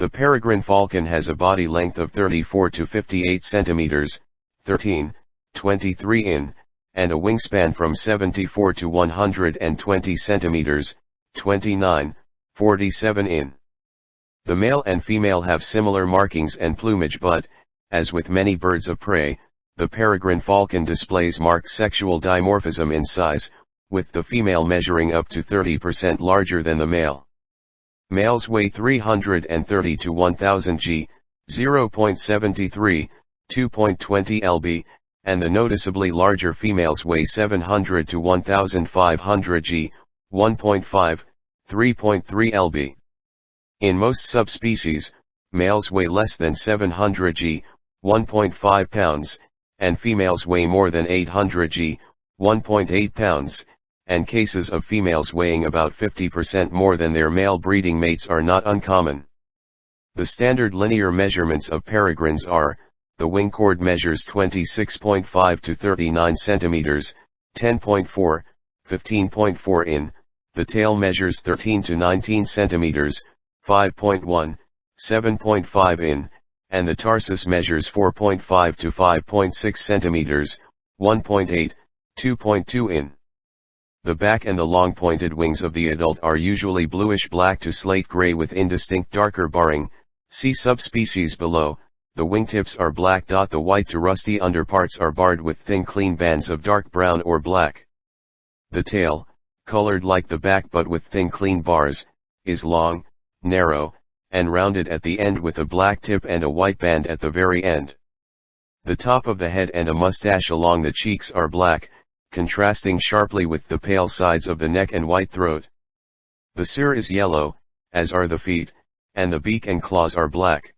The peregrine falcon has a body length of 34 to 58 centimeters, 13, 23 in, and a wingspan from 74 to 120 centimeters, 29, 47 in. The male and female have similar markings and plumage but, as with many birds of prey, the peregrine falcon displays marked sexual dimorphism in size, with the female measuring up to 30% larger than the male. Males weigh 330 to 1000 g, 0.73, 2.20 lb, and the noticeably larger females weigh 700 to 1500 g, 1.5, 3.3 lb. In most subspecies, males weigh less than 700 g, 1.5 pounds, and females weigh more than 800 g, 1.8 pounds, and cases of females weighing about 50% more than their male breeding mates are not uncommon. The standard linear measurements of peregrines are, the wing chord measures 26.5 to 39 centimeters, 10.4, 15.4 in, the tail measures 13 to 19 centimeters, 5.1, 7.5 in, and the tarsus measures 4.5 to 5.6 centimeters, 1.8, 2.2 in. The back and the long pointed wings of the adult are usually bluish black to slate gray with indistinct darker barring, see subspecies below, the wingtips are black. The white to rusty underparts are barred with thin clean bands of dark brown or black. The tail, colored like the back but with thin clean bars, is long, narrow, and rounded at the end with a black tip and a white band at the very end. The top of the head and a mustache along the cheeks are black, contrasting sharply with the pale sides of the neck and white throat. The cere is yellow, as are the feet, and the beak and claws are black.